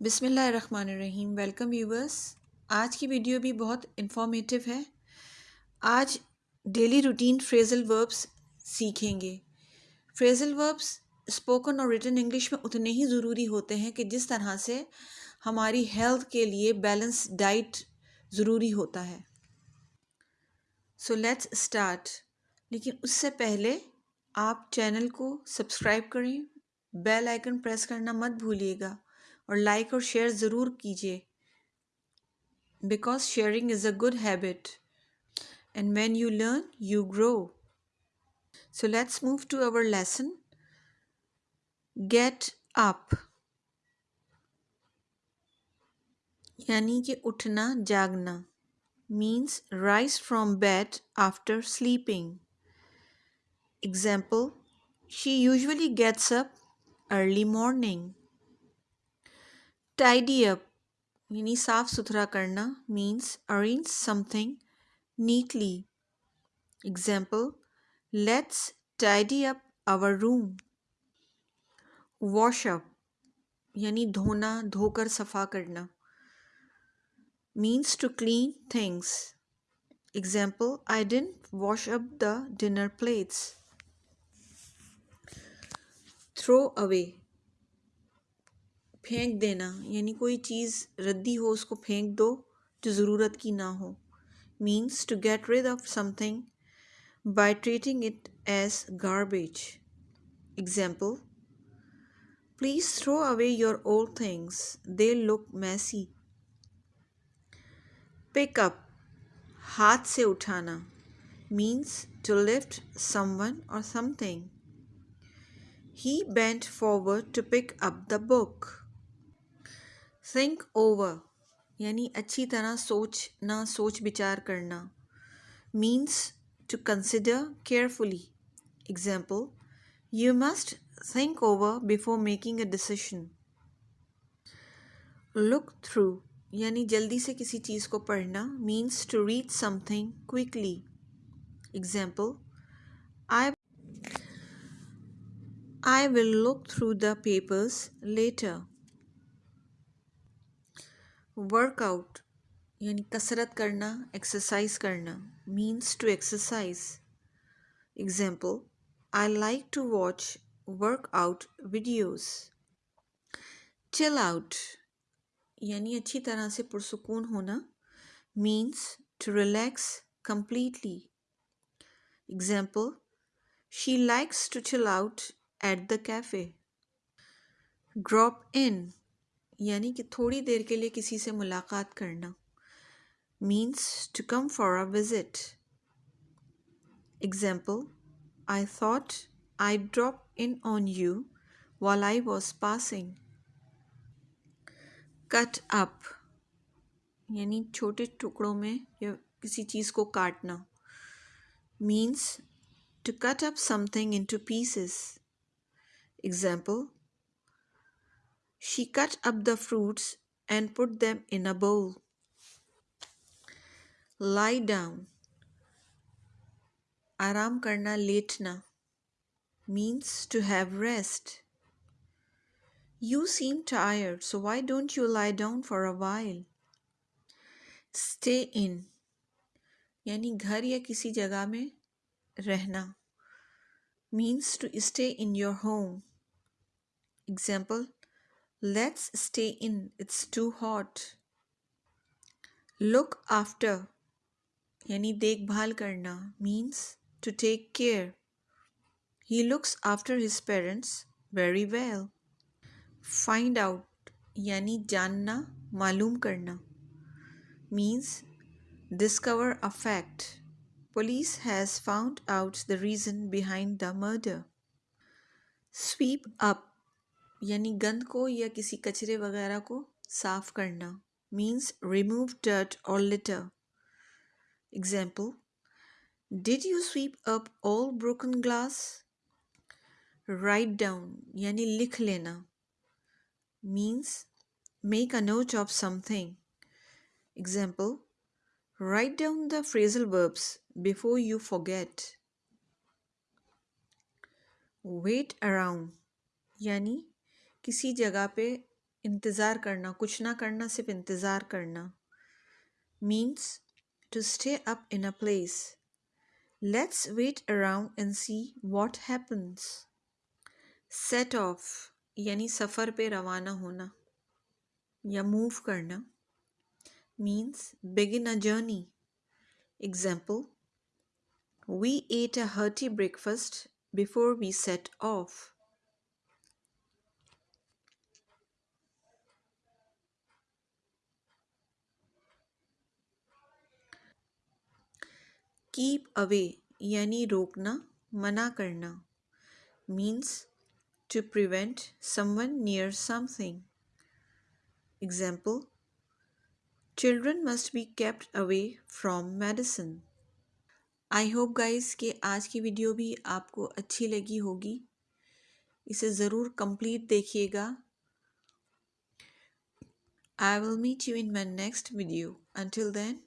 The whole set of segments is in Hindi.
बिसमीम वेलकम व्यूवर्स। आज की वीडियो भी बहुत इन्फॉर्मेटिव है। आज डेली रूटीन फ्रेजल वर्ब्स सीखेंगे। फ्रेजल वर्ब्स स्पोकन और रिटन इंग्लिश में उतने ही ज़रूरी होते हैं कि जिस तरह से हमारी हेल्थ के लिए बैलेंस डाइट ज़रूरी होता है। सो लेट्स स्टार्ट लेकिन उससे पहले आप चैनल को सब्सक्राइब करें। बेल आइकन प्रेस करना मत भूलिएगा। और लाइक और शेयर ज़रूर कीजिए। Because sharing is a good habit and when you learn you grow so let's move to our lesson get up यानी कि उठना, जागना means rise from bed after sleeping example she usually gets up early morning tidy up यानी साफ़ सुथरा करना means arrange something neatly example let's tidy up our room wash up यानी धोना, धोकर सफ़ा करना. Means to clean things example I didn't wash up the dinner plates throw away फेंक देना, यानी कोई चीज़ रद्दी हो, उसको फेंक दो, जो ज़रूरत की ना हो। Means to get rid of something by treating it as garbage example please throw away your old things they look messy pick up हाथ से उठाना. मीन्स टू लिफ्ट समवन और something He bent forward to pick up the book. Think over यानी अच्छी तरह सोचना सोच विचार करना। Means to consider carefully example you must think over before making a decision look through यानी जल्दी से किसी चीज़ को पढ़ना means to read something quickly example I I will look through the papers later workout यानी कसरत करना एक्सरसाइज करना means to exercise example I like to watch workout videos chill out यानी अच्छी तरह से पुरसकून होना means to relax completely. Example, She likes to chill out at the cafe. Drop in यानी कि थोड़ी देर के लिए किसी से मुलाकात करना। Means to come for a visit example I thought I drop in on you while I was passing. Cut up यानी छोटे टुकड़ों में या किसी चीज़ को काटना। Means to cut up something into pieces example She cut up the fruits and put them in a bowl. Lie down. Aram karna letna means to have rest. You seem tired, so why don't you lie down for a while? Stay in यानी घर या किसी जगह में रहना means to stay in your home. Example Let's stay in. It's too hot. Look after. Yani dekhbhal karna means to take care. He looks after his parents very well. Find out. Yani janna malum karna means discover a fact. Police has found out the reason behind the murder. Sweep up यानी गंद को या किसी कचरे वगैरह को साफ़ करना मीन्स रिमूव डर्ट और litter example did you sweep up all broken glass write down यानी लिख लेना means make a note of something example write down the phrasal verbs before you forget wait around यानी किसी जगह पे इंतज़ार करना, कुछ ना करना, सिर्फ़ इंतज़ार करना means to stay up in a place let's wait around and see what happens set off यानी सफ़र पे रवाना होना या मूव करना means begin a journey example We ate a hearty breakfast before we set off. Keep away, यानी रोकना, मना करना means to prevent someone near something example children must be kept away from medicine I hope guys के आज की वीडियो भी आपको अच्छी लगी होगी। इसे ज़रूर कंप्लीट देखिएगा। I will meet you in my next video until then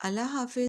Allah Hafiz